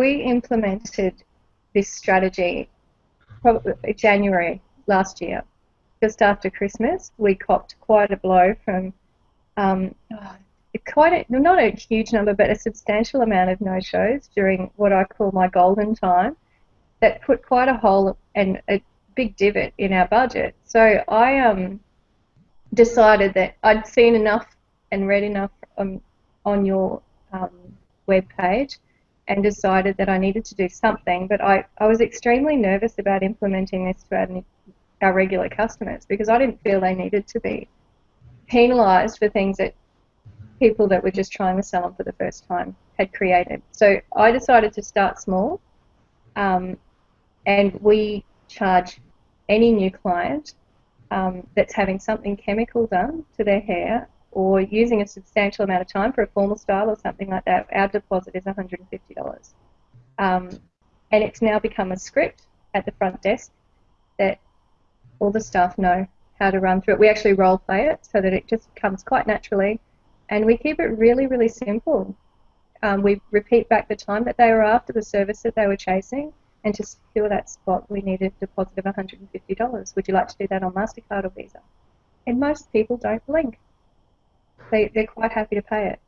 we implemented this strategy January last year, just after Christmas. We copped quite a blow from um, quite a, not a huge number, but a substantial amount of no-shows during what I call my golden time. That put quite a hole and a big divot in our budget. So I um, decided that I'd seen enough and read enough um, on your um, web page and decided that I needed to do something. But I, I was extremely nervous about implementing this to our, our regular customers because I didn't feel they needed to be penalised for things that people that were just trying to sell them for the first time had created. So I decided to start small, um, and we charge any new client um, that's having something chemical done to their hair or using a substantial amount of time for a formal style or something like that, our deposit is $150. Um, and it's now become a script at the front desk that all the staff know how to run through it. We actually role play it so that it just comes quite naturally, and we keep it really, really simple. Um, we repeat back the time that they were after, the service that they were chasing, and to secure that spot, we need a deposit of $150. Would you like to do that on MasterCard or Visa? And most people don't blink they, they're quite happy to pay it.